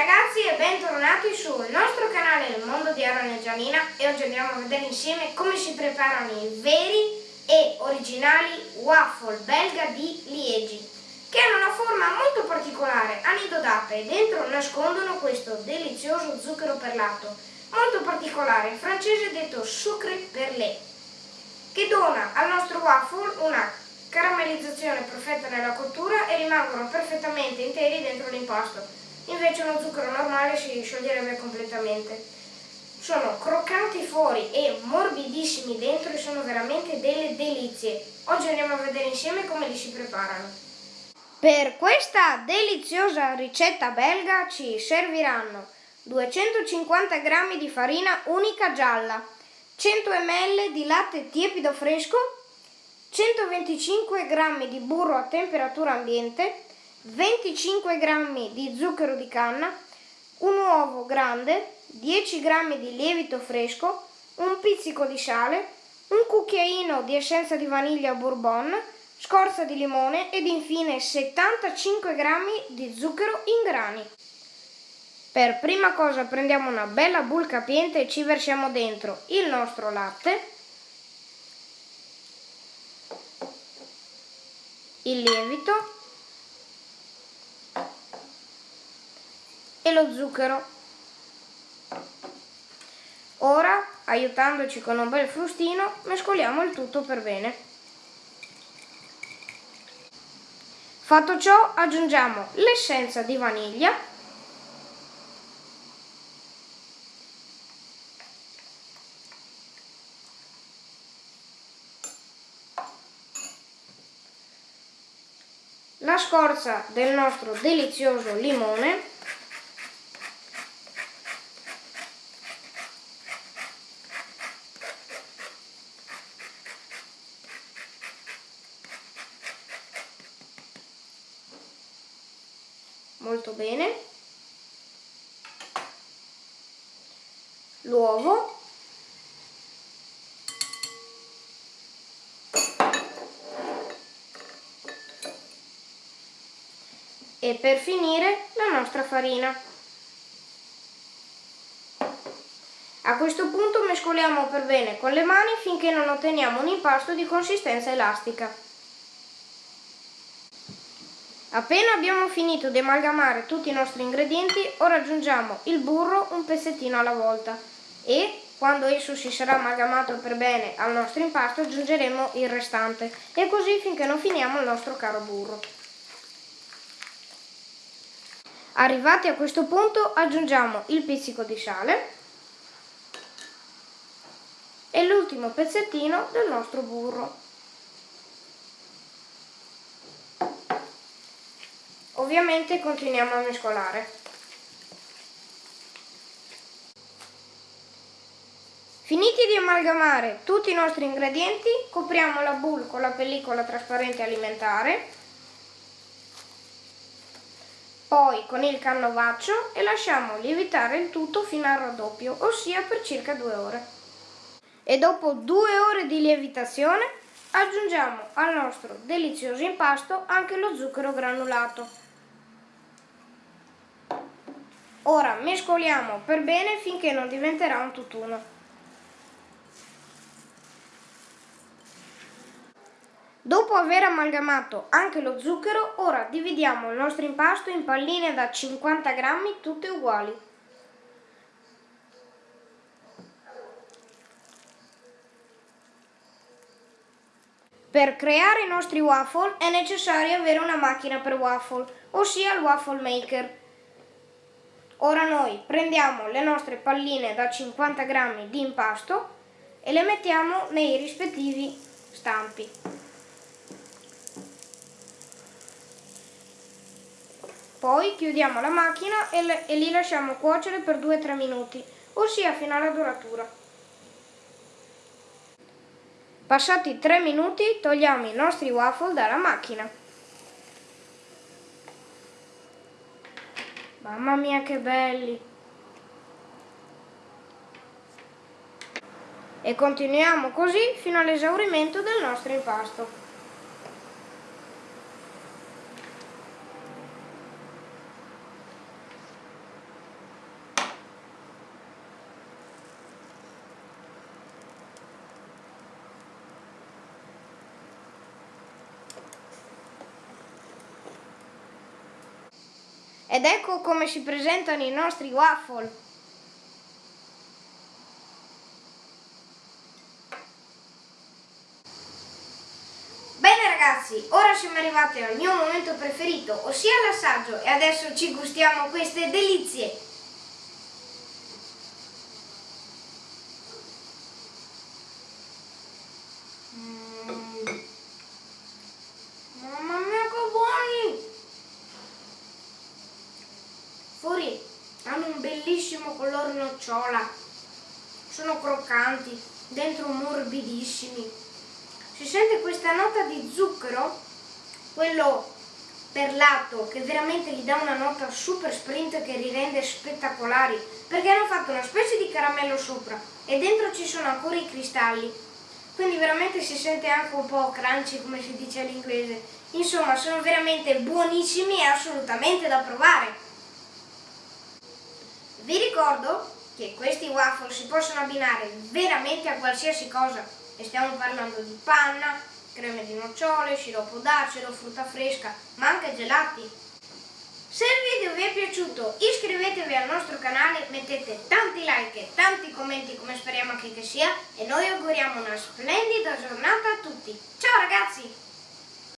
ragazzi e bentornati sul nostro canale Il Mondo di Aaron e Gianina e oggi andiamo a vedere insieme come si preparano i veri e originali waffle belga di Liegi che hanno una forma molto particolare, a nido d'ape e dentro nascondono questo delizioso zucchero perlato molto particolare, francese detto sucre perlé che dona al nostro waffle una caramellizzazione perfetta nella cottura e rimangono perfettamente interi dentro l'impasto invece uno zucchero normale si scioglierebbe completamente. Sono croccanti fuori e morbidissimi dentro e sono veramente delle delizie. Oggi andiamo a vedere insieme come li si preparano. Per questa deliziosa ricetta belga ci serviranno 250 g di farina unica gialla, 100 ml di latte tiepido fresco, 125 g di burro a temperatura ambiente, 25 g di zucchero di canna, un uovo grande, 10 g di lievito fresco, un pizzico di sale, un cucchiaino di essenza di vaniglia bourbon, scorza di limone ed infine 75 g di zucchero in grani. Per prima cosa prendiamo una bella bowl capiente e ci versiamo dentro il nostro latte, il lievito lo zucchero. Ora, aiutandoci con un bel frustino, mescoliamo il tutto per bene. Fatto ciò, aggiungiamo l'essenza di vaniglia la scorza del nostro delizioso limone molto bene l'uovo e per finire la nostra farina. A questo punto mescoliamo per bene con le mani finché non otteniamo un impasto di consistenza elastica. Appena abbiamo finito di amalgamare tutti i nostri ingredienti, ora aggiungiamo il burro un pezzettino alla volta e quando esso si sarà amalgamato per bene al nostro impasto aggiungeremo il restante e così finché non finiamo il nostro caro burro. Arrivati a questo punto aggiungiamo il pizzico di sale e l'ultimo pezzettino del nostro burro. Ovviamente continuiamo a mescolare. Finiti di amalgamare tutti i nostri ingredienti, copriamo la boule con la pellicola trasparente alimentare, poi con il canovaccio e lasciamo lievitare il tutto fino al raddoppio, ossia per circa due ore. E dopo due ore di lievitazione aggiungiamo al nostro delizioso impasto anche lo zucchero granulato. Ora mescoliamo per bene finché non diventerà un tutt'uno. Dopo aver amalgamato anche lo zucchero, ora dividiamo il nostro impasto in palline da 50 grammi tutte uguali. Per creare i nostri waffle è necessario avere una macchina per waffle, ossia il waffle maker. Ora noi prendiamo le nostre palline da 50 grammi di impasto e le mettiamo nei rispettivi stampi. Poi chiudiamo la macchina e, e li lasciamo cuocere per 2-3 minuti, ossia fino alla doratura. Passati 3 minuti togliamo i nostri waffle dalla macchina. Mamma mia che belli! E continuiamo così fino all'esaurimento del nostro impasto. Ed ecco come si presentano i nostri waffle. Bene ragazzi, ora siamo arrivati al mio momento preferito, ossia l'assaggio e adesso ci gustiamo queste delizie. Fuori hanno un bellissimo colore nocciola, sono croccanti, dentro morbidissimi. Si sente questa nota di zucchero, quello perlato che veramente gli dà una nota super sprint che li rende spettacolari perché hanno fatto una specie di caramello sopra e dentro ci sono ancora i cristalli. Quindi veramente si sente anche un po' crunchy come si dice all'inglese. Insomma sono veramente buonissimi e assolutamente da provare vi ricordo che questi waffle si possono abbinare veramente a qualsiasi cosa e stiamo parlando di panna, creme di nocciole, sciroppo d'acero, frutta fresca, ma anche gelati. Se il video vi è piaciuto iscrivetevi al nostro canale, mettete tanti like e tanti commenti come speriamo anche che sia e noi auguriamo una splendida giornata a tutti. Ciao ragazzi!